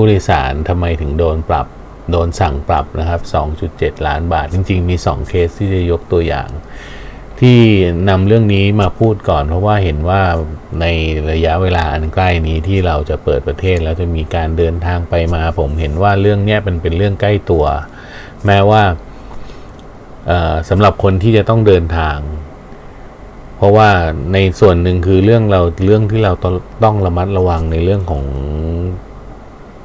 ผู้โดยสารทำไมถึงโดนปรับ โดนสั่งปรับนะครับ 2.7 ล้านบาท จริง ๆ มี 2 เคสที่จะยกตัวอย่าง ที่นำเรื่องนี้มาพูดก่อน เพราะว่าเห็นว่าในระยะเวลาอันใกล้นี้ที่เราจะเปิดประเทศแล้วจะมีการเดินทางไปมา ผมเห็นว่าเรื่องนี้เป็นเป็นเรื่องใกล้ตัว แม้ว่าสำหรับคนที่จะต้องเดินทาง เพราะว่าในส่วนหนึ่งคือเรื่องเราเรื่องที่เราต้องระมัดระวังในเรื่องของ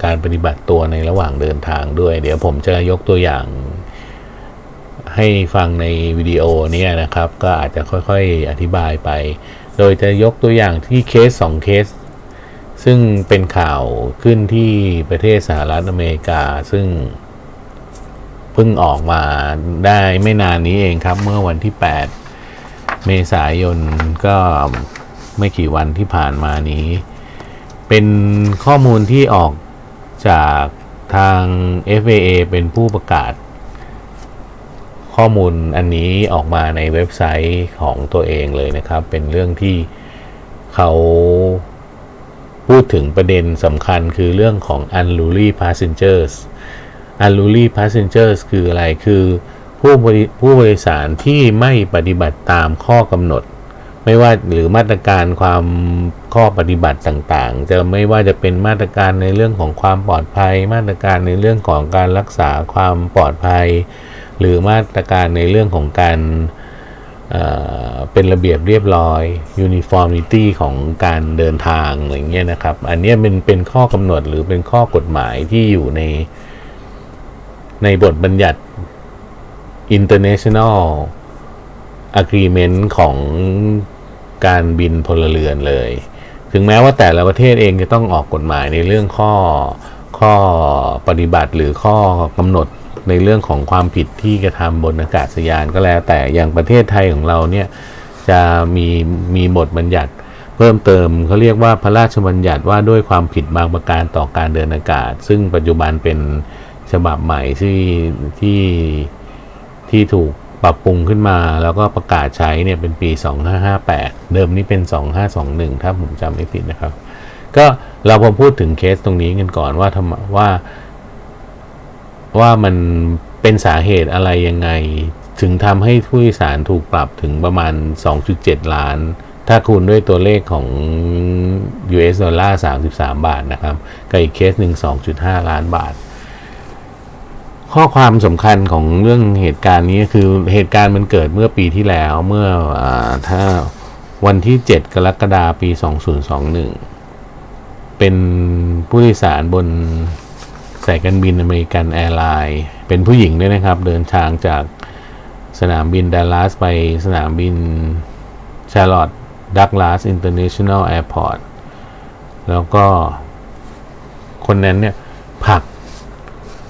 การปฏิบัติตัวในระหว่างเดินทางด้วย เดี๋ยวผมจะยกตัวอย่างให้ฟังในวิดีโอนี้นะครับ ก็อาจจะค่อยๆอธิบายไป โดยจะยกตัวอย่างที่เคส 2 เคส ซึ่งเป็นข่าวขึ้นที่ประเทศสหรัฐอเมริกา ซึ่งเพิ่งออกมาได้ไม่นานนี้เองครับ เมื่อวันที่ 8 เมษายนก็ไม่กี่วันที่ผ่านมานี้ เป็นข้อมูลที่ออก จากทาง FAA เป็นผู้ประกาศ ข้อมูลอันนี้ออกมาในเว็บไซต์ของตัวเองเลยนะครับ เป็นเรื่องที่เขาพูดถึงประเด็นสำคัญคือเรื่องของ unruly passengers unruly passengers คืออะไรคือผู้บริผู้บริสารที่ไม่ปฏิบัติตามข้อกำหนด ไม่ว่าหรือมาตรการความข้อปฏิบัติต่างๆ จะไม่ว่าจะเป็นมาตรการในเรื่องของความปลอดภัย มาตรการในเรื่องของการรักษาความปลอดภัย หรือมาตรการในเรื่องของการเป็นระเบียบเรียบร้อย uniformity ของการเดินทางอะไรเงี้ยนะครับ อันนี้เป็นเป็นข้อกำหนดหรือเป็นข้อกฎหมายที่อยู่ใน ในบทบัญญัติ international agreement ของ การบินพลเรือนเลย ถึงแม้ว่าแต่ละประเทศเองจะต้องออกกฎหมายในเรื่องข้อข้อปฏิบัติหรือข้อกำหนดในเรื่องของความผิดที่กระทำบนอากาศยานก็แล้ว แต่อย่างประเทศไทยของเราเนี่ยจะมีมีบทบัญญัติเพิ่มเติมเขาเรียกว่าพระราชบัญญัติว่าด้วยความผิดบางประการต่อการเดินอากาศ ซึ่งปัจจุบันเป็นฉบับใหม่ที่ที่ที่ถูก ปรับปรุงขึ้นมาแล้วก็ประกาศใช้เนี่ยเป็นปี 2558 เดิมนี้เป็น 2521 ถ้าผมจำไม่ผิดนะครับ ก็เราพอพูดถึงเคสตรงนี้กันก่อนว่าทำว่า ว่ามันเป็นสาเหตุอะไรยังไง ถึงทำให้ผู้โดยสารถูกปรับถึงประมาณ 2.7 ล้าน ถ้าคูณด้วยตัวเลขของ US ดอลลาร์ 33 บาทนะครับ กับอีกเคสหนึ่ง2.5 ล้านบาท ข้อความสำคัญของเรื่องเหตุการณ์นี้คือเหตุการณ์มันเกิดเมื่อปีที่แล้วเมื่อถ้าวันที่ 7 กรกฎาคมปี 2021 เป็นผู้โดยสารบนสายการบินอเมริกันแอร์ไลน์เป็นผู้หญิงด้วยนะครับ เดินทางจากสนามบินดัลลัสไปสนามบินชาร์ลอตต์ดักลาส International Airport แล้วก็คนนั้นเนี่ยผลัก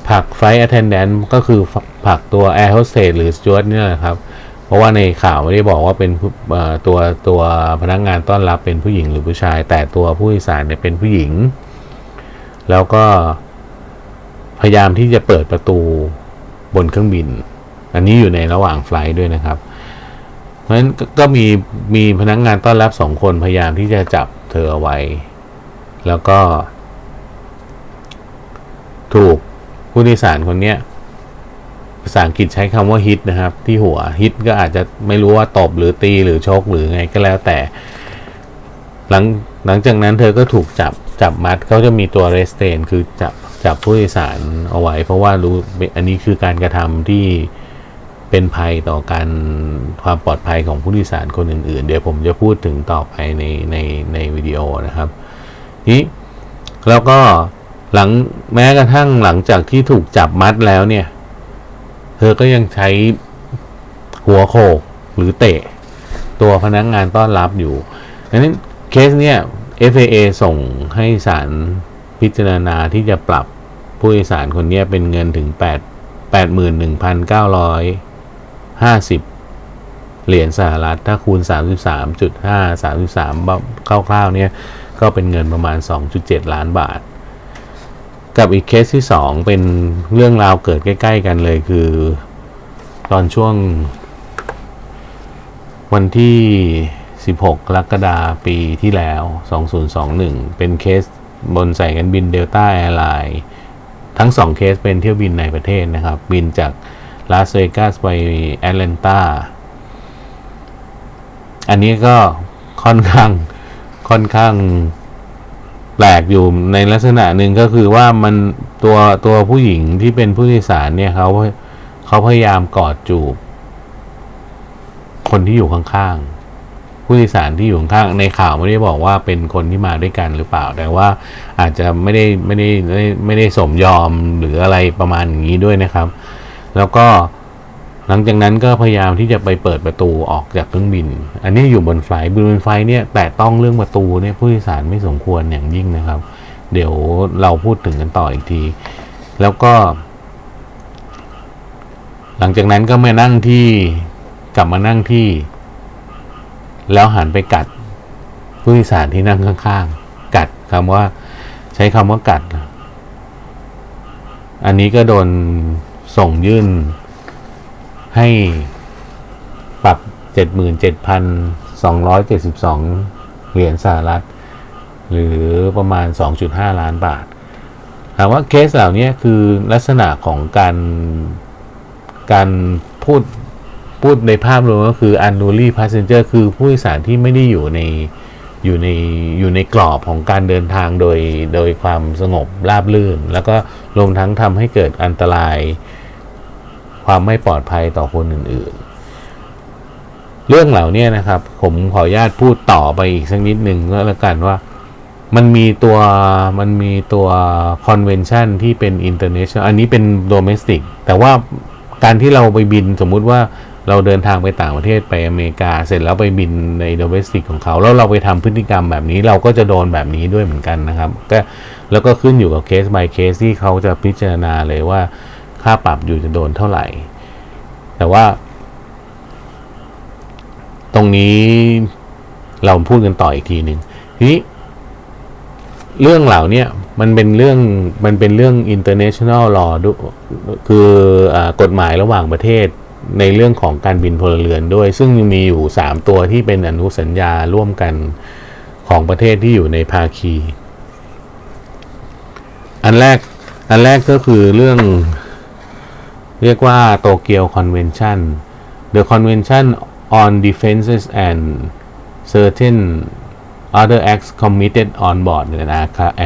ผลัก flight attendant ก็คือผลักตัวแอร์โฮสเตสหรือสจวตเนี่ยแหละครับ เพราะว่าในข่าวไม่ได้บอกว่าเป็นตัวตัวพนักงานต้อนรับเป็นผู้หญิงหรือผู้ชาย แต่ตัวผู้โดยสารเนี่ยเป็นผู้หญิง แล้วก็พยายามที่จะเปิดประตูบนเครื่องบิน อันนี้อยู่ในระหว่างไฟล์ด้วยนะครับ เพราะฉะนั้นก็มีมีพนักงงานต้อนรับสองคนพยายามที่จะจับเธอเอาไว้ แล้วก็ ถูก ผู้โดยสารคนนี้ภาษาอังกฤษใช้คำว่าฮิตนะครับ ที่หัวฮิตก็อาจจะไม่รู้ว่าตบหรือตีหรือชกหรือไงก็แล้วแต่ หลังหลังจากนั้นเธอก็ถูกจับจับมัดเขาจะมีตัวเรสเตนคือจับจับผู้โดยสารเอาไว้ เพราะว่ารู้อันนี้คือการกระทำที่เป็นภัยต่อการความปลอดภัยของผู้โดยสารคนอื่น ๆ เดี๋ยวผมจะพูดถึงต่อไปในในในวิดีโอนะครับนี้แล้วก็ หลังแม้กระทั่งหลังจากที่ถูกจับมัดแล้วเนี่ย เธอก็ยังใช้หัวโขกหรือเตะ ตัวพนักงงานต้อนรับอยู่ดังนั้นเคสเนี่ย FAA ส่งให้ศาลพิจารณาที่จะปรับผู้โดยสารคนนี้เป็นเงินถึง 8 81,950 เหรียญสหรัฐ ถ้าคูณ 33.5 33 คร่าวๆเนี่ย ก็เป็นเงินประมาณ 2.7 ล้านบาท กับอีกเคสที่สองเป็นเรื่องราวเกิดใกล้ ๆ กันเลยคือ ตอนช่วง วันที่ 16 กรกฎาปีที่แล้ว 2021 เป็นเคสบนสายการบินเดลต้าแอร์ไลน์ทั้งสองเคสเป็นเที่ยวบินในประเทศนะครับ บินจากลาสเวกัสไปแอตแลนตาอันนี้ก็ค่อนข้างค่อนข้าง แปลกอยู่ในลักษณะหนึ่งก็คือว่ามันตัวตัวผู้หญิงที่เป็นผู้โดยสารเนี่ยเขาเขาพยายามกอดจูบ คนที่อยู่ข้างๆผู้โดยสารที่อยู่ข้างในข่าวไม่ได้บอกว่าเป็นคนที่มาด้วยกันหรือเปล่า แต่ว่าอาจจะไม่ได้ไม่ได้ไม่ได้ไม่ได้สมยอมหรืออะไรประมาณอย่างนี้ด้วยนะครับ แล้วก็ หลังจากนั้นก็พยายามที่จะไปเปิดประตูออกจากเครื่องบิน อันนี้อยู่บนไฟล์บนไฟเนี่ยแต่ต้องเรื่องประตูเนี่ยผู้โดยสารไม่สมควรอย่างยิ่งนะครับ เดี๋ยวเราพูดถึงกันต่ออีกที แล้วก็ หลังจากนั้นก็มานั่งที่กลับมานั่งที่ แล้วหันไปกัดผู้โดยสารที่นั่งข้างๆ กัดคำว่า ใช้คำว่ากัด อันนี้ก็โดนส่งยื่น ให้ปรับ 77,272 เหรียญสหรัฐ หรือประมาณ 2.5 ล้านบาทถามว่าเคสเหล่านี้คือลักษณะของการการพูดพูดในภาพรวมก็คือ unruly passenger คือผู้โดยสารที่ไม่ได้อยู่ในอยู่ในอยู่ในกรอบของการเดินทางโดยโดยความสงบราบรื่น แล้วก็รวมทั้งทำให้เกิดอันตราย ความไม่ปลอดภัยต่อคนอื่นๆ เรื่องเหล่านี้นะครับ ผมขออนุญาตพูดต่อไปอีกสักนิดหนึ่งก็แล้วกันว่ามันมีตัวมันมีตัว convention ที่เป็น international อันนี้เป็น domestic แต่ว่าการที่เราไปบินสมมุติว่าเราเดินทางไปต่างประเทศไปอเมริกา เสร็จแล้วไปบินใน domestic ของเขา แล้วเราไปทำพฤติกรรมแบบนี้เราก็จะโดนแบบนี้ด้วยเหมือนกันนะครับก็แล้วก็ขึ้นอยู่กับเคส by เคสที่เขาจะพิจารณาเลยว่า ค่าปรับอยู่จะโดนเท่าไหร่ แต่ว่า ตรงนี้เราพูดกันต่ออีกทีหนึ่งทีนี้ เรื่องเหล่านี้มันเป็นเรื่องมันเป็นเรื่อง international law ด้วยคืออกฎหมายระหว่างประเทศในเรื่องของการบินพลเรือนด้วย ซึ่งมีอยู่ 3 ตัวที่เป็นอนุสัญญาร่วมกันของประเทศที่อยู่ในภาคี อันแรก อันแรกก็คือเรื่อง เรียกว่าโตเกียวคอนเวนชั่น The Convention on Defenses and Certain other acts committed on board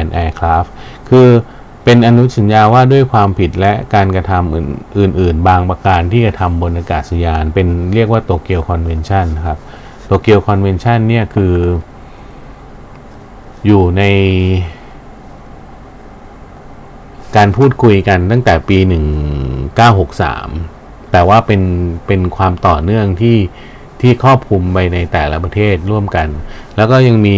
an aircraft คือเป็นอนุสัญญาว่าด้วยความผิดและการกระทำอื่น ๆ บางประการที่กระทำบนอากาศยาน เป็นเรียกว่าโตเกียว Convention ครับโตเกียว Convention เนี่ยคือ อยู่ใน การพูดคุยกันตั้งแต่ปี 963 แต่ว่าเป็นเป็นความต่อเนื่องที่ที่ครอบคลุมไปในแต่ละประเทศร่วมกัน แล้วก็ยังมี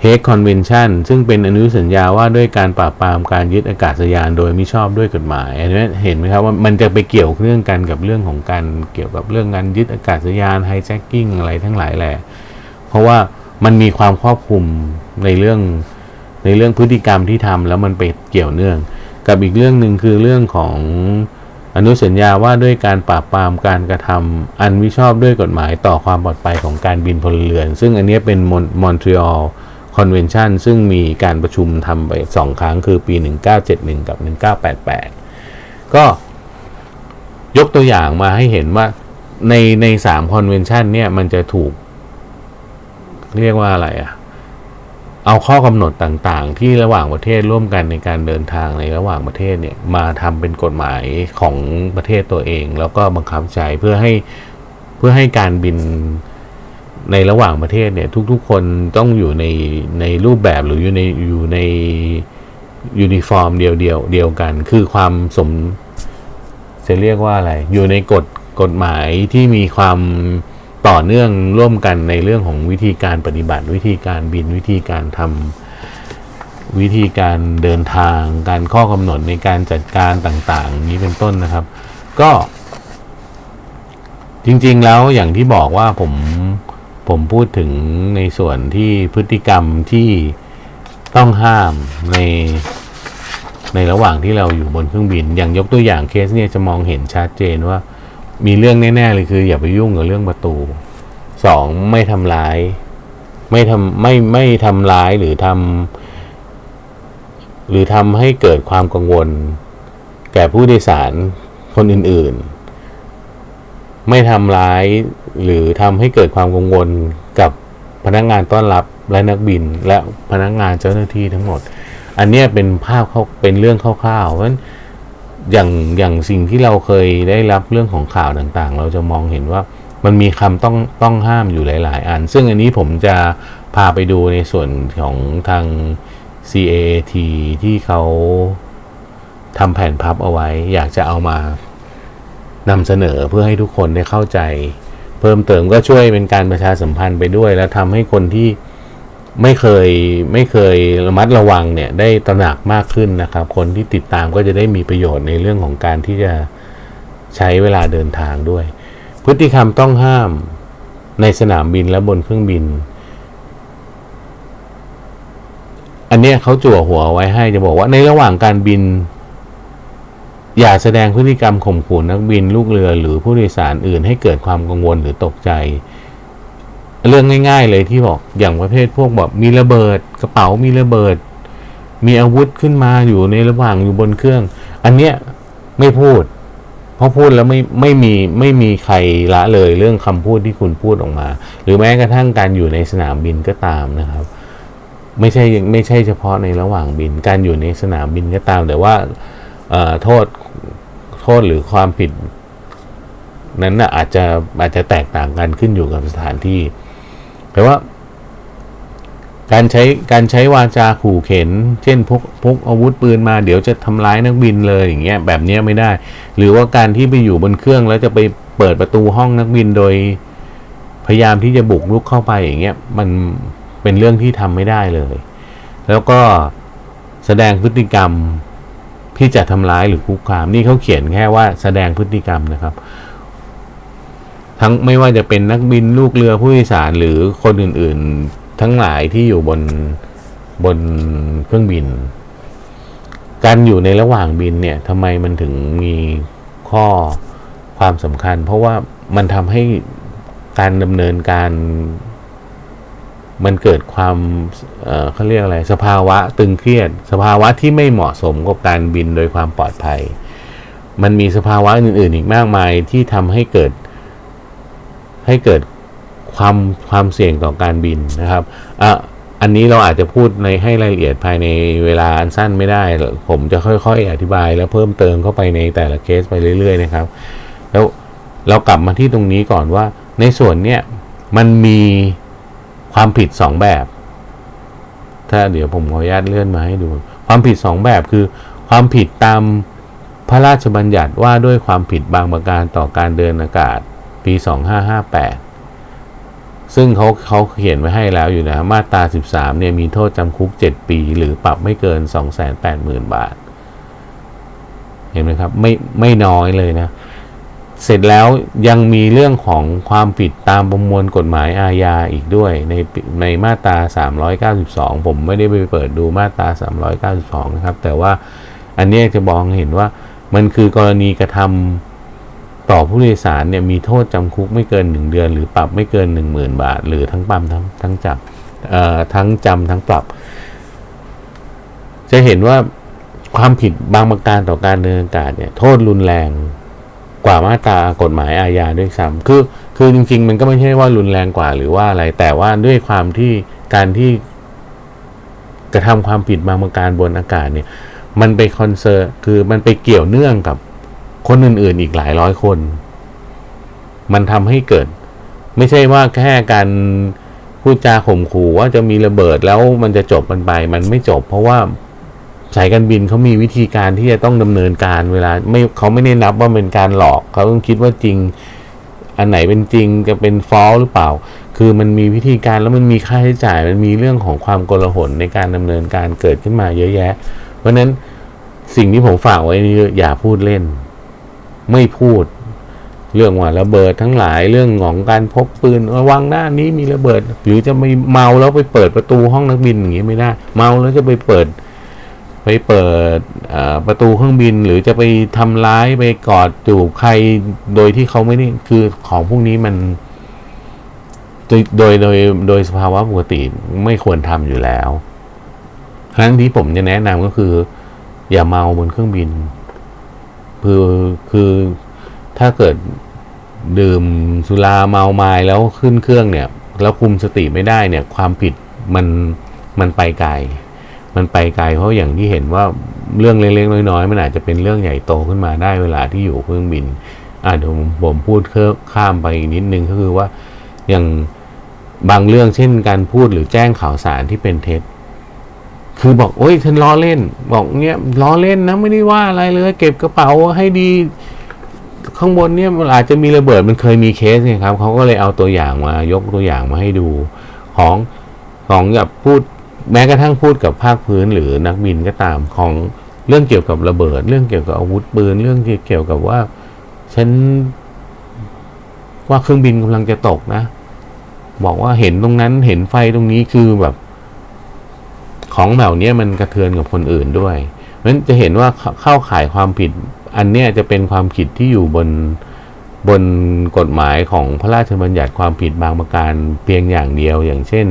เฮกคอนเวนชันซึ่งเป็นอนุสัญญาว่าด้วยการปราบปรามการยึดอากาศยานโดยมิชอบด้วยกฎหมายอันนี้เห็นไหมครับว่ามันจะไปเกี่ยวเรื่องกันกับเรื่องของการเกี่ยวกับเรื่องการยึดอากาศยานไฮแจ็คกิ้งอะไรทั้งหลายแหละ เพราะว่ามันมีความครอบคลุมในเรื่องในเรื่องพฤติกรรมที่ทำแล้วมันไปเกี่ยวเนื่อง กับอีกเรื่องหนึ่งคือเรื่องของอนุสัญญาว่าด้วยการปราบปรามการกระทำอันมิชอบด้วยกฎหมายต่อความปลอดภัยของการบินพลเรือน ซึ่งอันนี้เป็นมอนทรีออล Convention ซึ่งมีการประชุมทำไปสองครั้งคือปี 1971 กับ 1988 ก็ยกตัวอย่างมาให้เห็นว่าในในสาม Convention เนี่ยมันจะถูก เรียกว่าอะไรอะ เอาข้อกำหนดต่างๆ ที่ระหว่างประเทศร่วมกันในการเดินทางในระหว่างประเทศเนี่ยมาทำเป็นกฎหมายของประเทศตัวเอง แล้วก็บังคับใช้เพื่อให้เพื่อให้การบินในระหว่างประเทศเนี่ย ทุกๆ คนต้องอยู่ในในรูปแบบหรืออยู่ในอยู่ในยูนิฟอร์มเดียวเดียวเดียวกัน คือความสมจะเรียกว่าอะไร อยู่ในกฎกฎหมายที่มีความ ต่อเนื่องร่วมกันในเรื่องของวิธีการปฏิบัติ วิธีการบินวิธีการทำวิธีการเดินทาง การข้อกำหนดในการจัดการต่างๆ นี้เป็นต้นนะครับ ก็ จริงๆแล้วอย่างที่บอกว่าผมผมพูดถึงในส่วนที่พฤติกรรมที่ต้องห้ามในในระหว่างที่เราอยู่บนเครื่องบิน อย่างยกตัวอย่างเคสเนี่ยจะมองเห็นชัดเจนว่า มีเรื่องแน่ๆเลยคือ อย่าไปยุ่งกับเรื่องประตูสองไม่ทำร้าย ไม่ทำไม่ไม่ทำร้ายหรือทำหรือทำให้เกิดความกังวล แก่ผู้โดยสารคนอื่นๆ ไม่ทำร้ายหรือทำให้เกิดความกังวลกับพนักงานต้อนรับและนักบินและพนักงานเจ้าหน้าที่ทั้งหมด อันนี้เป็นภาพเขาเป็นเรื่องคร่าวๆเพราะฉะนั้น อย่างอย่างสิ่งที่เราเคยได้รับเรื่องของข่าวต่างๆ เราจะมองเห็นว่ามันมีคำต้องต้องห้ามอยู่หลาย ๆ อัน ซึ่งอันนี้ผมจะพาไปดูในส่วนของทาง CAT ที่เขาทำแผ่นพับเอาไว้ อยากจะเอามานำเสนอเพื่อให้ทุกคนได้เข้าใจ เพิ่มเติมก็ช่วยเป็นการประชาสัมพันธ์ไปด้วย แล้วทำให้คนที่ ไม่เคยไม่เคยระมัดระวังเนี่ยได้ตระหนักมากขึ้นนะครับ คนที่ติดตามก็จะได้มีประโยชน์ในเรื่องของการที่จะใช้เวลาเดินทางด้วย พฤติกรรมต้องห้ามในสนามบินและบนเครื่องบิน อันนี้เขาจั่วหัวไว้ให้จะบอกว่าในระหว่างการบิน อย่าแสดงพฤติกรรมข่มขู่นักบินลูกเรือหรือผู้โดยสารอื่นให้เกิดความกังวลหรือตกใจ เรื่องง่าย ๆ เลยที่บอกอย่างประเภทพวกแบบมีระเบิดกระเป๋ามีระเบิด มีอาวุธขึ้นมาอยู่ในระหว่างอยู่บนเครื่อง อันเนี้ยไม่พูด เพราะพูดแล้วไม่ไม่มีไม่มีใครละเลยเรื่องคำพูดที่คุณพูดออกมา หรือแม้กระทั่งการอยู่ในสนามบินก็ตามนะครับ ไม่ใช่ไม่ใช่เฉพาะในระหว่างบิน การอยู่ในสนามบินก็ตาม แต่ว่าโทษโทษหรือความผิดนั้นนะอาจจะอาจจะแตกต่างกันขึ้นอยู่กับสถานที่ แต่ว่า การใช้การใช้วาจาขู่เข็น เช่นพกพกอาวุธปืนมาเดี๋ยวจะทำร้ายนักบินเลยอย่างเงี้ยแบบเนี้ยไม่ได้ หรือว่าการที่ไปอยู่บนเครื่องแล้วจะไปเปิดประตูห้องนักบินโดย พยายามที่จะบุกรุกเข้าไปอย่างเงี้ยมันเป็นเรื่องที่ทำไม่ได้เลย แล้วก็แสดงพฤติกรรมที่จะทำร้ายหรือคุกคาม นี่เขาเขียนแค่ว่าแสดงพฤติกรรมนะครับ ทั้งไม่ว่าจะเป็นนักบินลูกเรือผู้โดยสารหรือคนอื่น ๆ ทั้งหลายที่อยู่บนบนเครื่องบิน การอยู่ในระหว่างบินเนี่ยทำไมมันถึงมีข้อความสำคัญ เพราะว่ามันทำให้การดำเนินการ มันเกิดความเเขาเรียกอะไร สภาวะตึงเครียด สภาวะที่ไม่เหมาะสมกับการบินโดยความปลอดภัย มันมีสภาวะอื่น ๆ อีกมากมายที่ทำให้เกิด ให้เกิดความความเสี่ยงต่อการบินนะครับอะอันนี้เราอาจจะพูดในให้รายละเอียดภายในเวลาอันสั้นไม่ได้ ผมจะค่อยๆ อธิบายแล้วเพิ่มเติมเข้าไปในแต่ละเคสไปเรื่อยๆนะครับ แล้วเรากลับมาที่ตรงนี้ก่อนว่าในส่วนเนี้ยมันมีความผิดสองแบบ ถ้าเดี๋ยวผมขออนุญาตเลื่อนมาให้ดู ความผิดสองแบบคือ ความผิดตามพระราชบัญญัติว่าด้วยความผิดบางประการต่อการเดินอากาศ ปี 2558 ซึ่งเขาเขาเขียนไว้ให้แล้วอยู่นะ มาตรา 13 เนี่ยมีโทษจำคุก 7 ปี หรือปรับไม่เกิน 280,000 บาท เห็นไหมครับ ไม่ไม่น้อยเลยนะ เสร็จแล้วยังมีเรื่องของความผิดตามประมวลกฎหมายอาญาอีกด้วย ในในมาตรา 392 ผมไม่ได้ไปเปิดดูมาตรา 392 นะครับ แต่ว่าอันนี้จะบอกเห็นว่ามันคือกรณีกระทำ ต่อผู้โดยสารเนี่ยมีโทษจำคุกไม่เกิน 1 เดือน หรือปรับไม่เกิน 10,000 บาท หรือทั้งปั๊มทั้งทั้งจับทั้งจำทั้งปรับ จะเห็นว่าความผิดบางประการต่อการเดินอากาศเนี่ยโทษรุนแรงกว่ามาตรากฎหมายอาญาด้วยซ้ำคือคือจริง ๆ มันก็ไม่ใช่ว่ารุนแรงกว่าหรือว่าอะไร แต่ว่าด้วยความที่การที่กระทำความผิดบางประการบนอากาศเนี่ย มันไปคอนเซอร์คือมันไปเกี่ยวเนื่องกับ คนอื่นๆอีกหลายร้อยคน มันทำให้เกิด ไม่ใช่ว่าแค่การพูดจาข่มขู่ว่าจะมีระเบิดแล้วมันจะจบมันไป มันไม่จบ เพราะว่าสายการบินเขามีวิธีการที่จะต้องดำเนินการเวลา ไม่เขาไม่ได้นับว่าเป็นการหลอกเขาต้องคิดว่าจริง อันไหนเป็นจริงจะเป็นฟอลหรือเปล่า คือมันมีวิธีการแล้วมันมีค่าใช้จ่าย มันมีเรื่องของความโกลาหลในการดำเนินการเกิดขึ้นมาเยอะแยะ เพราะฉะนั้นสิ่งที่ผมฝากไว้นี่อย่าพูดเล่น ไม่พูด เรื่องว่าระเบิดทั้งหลายเรื่องของการพกปืนระวังหน้านี้มีระเบิด หรือจะไม่เมาแล้วไปเปิดประตูห้องนักบินอย่างนี้ไม่ได้ เมาแล้วจะไปเปิด ไปเปิดประตูเครื่องบิน หรือจะไปทำร้ายไปกอดจูบใครโดยที่เขาไม่ได้คือของพวกนี้มันโดยโดยโดยโดยสภาวะปกติไม่ควรทำอยู่แล้วครั้งที่ผมจะแนะนำก็คือ อย่าเมาบนเครื่องบิน คือคือถ้าเกิดดื่มสุราเมาไม้แล้วขึ้นเครื่องเนี่ย แล้วคุมสติไม่ได้เนี่ย ความผิดมันมันไปไกล มันไปไกลเพราะอย่างที่เห็นว่าเรื่องเล็กๆน้อยๆมันอาจจะเป็นเรื่องใหญ่โตขึ้นมาได้เวลาที่อยู่เครื่องบินอ่าเดี๋ยวผมผมพูดข้ามไปอีกนิดนึงก็คือว่าอย่างบางเรื่องเช่นการพูดหรือแจ้งข่าวสารที่เป็นเท็จ คือบอกโอ้ยฉันล้อเล่น บอกเนี้ยล้อเล่นนะไม่ได้ว่าอะไรเลย เก็บกระเป๋าให้ดี ข้างบนเนี่ยมันอาจจะมีระเบิดมันเคยมีเคสเนี่ยครับเขาก็เลยเอาตัวอย่างมายกตัวอย่างมาให้ดูของของแบบพูดแม้กระทั่งพูดกับภาคพื้นหรือนักบินก็ตามของเรื่องเกี่ยวกับระเบิด เรื่องเกี่ยวกับอาวุธปืนเรื่องเกี่ยวกับว่าฉันว่าเครื่องบินกำลังจะตกนะ บอกว่าเห็นตรงนั้นเห็นไฟตรงนี้คือแบบ ของเหล่านี้มันกระเทือนกับคนอื่นด้วยเพราะฉะนั้นจะเห็นว่าเข้าข่ายความผิด อันเนี้ยจะเป็นความผิดที่อยู่บนบนกฎหมายของพระราชบัญญัติความผิดบางประการเพียงอย่างเดียวอย่างเช่น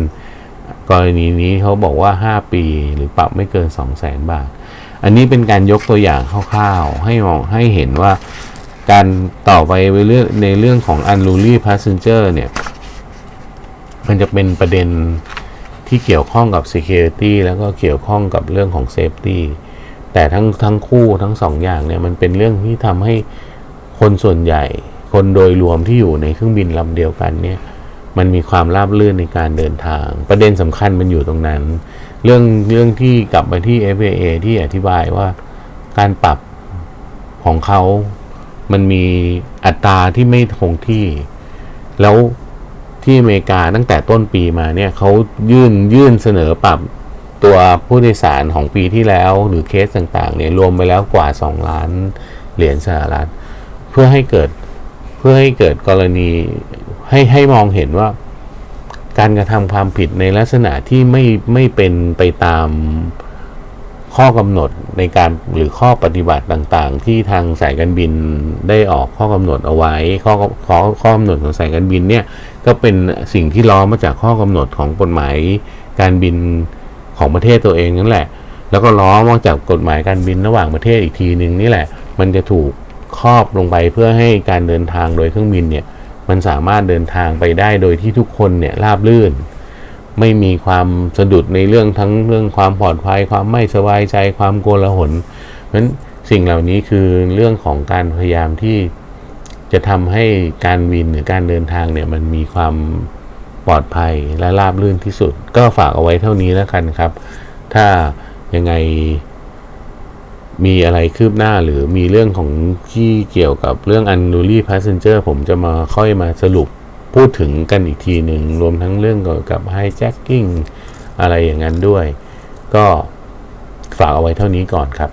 กรณีนี้เขาบอกว่า 5 ปีหรือปรับไม่เกิน 2 0 0แสนบาท อันนี้เป็นการยกตัวอย่างคร่าวๆ ให้มองให้เห็นว่าการต่อไปเรื่องในเรื่องของ unruly passenger เนี่ย มันจะเป็นประเด็น ที่เกี่ยวข้องกับ security แล้วก็เกี่ยวข้องกับเรื่องของ safety แต่ทั้งทั้งคู่ทั้งสองอย่างเนี่ยมันเป็นเรื่องที่ทำให้คนส่วนใหญ่ คนโดยรวมที่อยู่ในเครื่องบินลำเดียวกันเนี่ยมันมีความราบรื่นในการเดินทาง ประเด็นสำคัญมันอยู่ตรงนั้น เรื่องเรื่องที่กลับไปที่ FAA ที่อธิบายว่าการปรับของเขา มันมีอัตราที่ไม่คงที่ แล้ว ที่อเมริกาตั้งแต่ต้นปีมาเนี่ยเขายื่นยื่นเสนอปรับตัวผู้โดยสารของปีที่แล้วหรือเคสต่างๆเนี่ยรวมไปแล้วกว่า 2 ล้านเหรียญสหรัฐ เพื่อให้เกิดเพื่อให้เกิดกรณีให้ให้มองเห็นว่า การกระทำความผิดในลักษณะที่ไม่ไม่เป็นไปตามข้อกำหนด ในการหรือข้อปฏิบัติต่างๆ ที่ทางสายการบินได้ออกข้อกำหนดเอาไว้ ข้อข้อข้อกำหนดของสายการบินเนี่ยก็เป็นสิ่งที่ล้อมาจากข้อกำหนดของกฎหมายการบินของประเทศตัวเองนั่นแหละ แล้วก็ล้อมาจากกฎหมายการบินระหว่างประเทศอีกทีหนึ่งนี่แหละ มันจะถูกครอบลงไปเพื่อให้การเดินทางโดยเครื่องบินเนี่ยมันสามารถเดินทางไปได้โดยที่ทุกคนเนี่ยราบลื่น ไม่มีความสะดุดในเรื่องทั้งเรื่องความปลอดภัย ความไม่สบายใจความโกลาหลเพราะฉะนั้นสิ่งเหล่านี้คือเรื่องของการพยายามที่จะทำให้การวินหรือการเดินทางเนี่ยมันมีความปลอดภัยและราบรื่นที่สุด ก็ฝากเอาไว้เท่านี้แล้วกันครับ ถ้ายังไงมีอะไรคืบหน้าหรือมีเรื่องของที่เกี่ยวกับเรื่อง unruly passenger ผมจะมาค่อยมาสรุป พูดถึงกันอีกทีหนึ่งรวมทั้งเรื่องเกี่ยวกับไฮแจ็คกิ้งอะไรอย่างนั้นด้วย ก็ฝากเอาไว้เท่านี้ก่อนครับ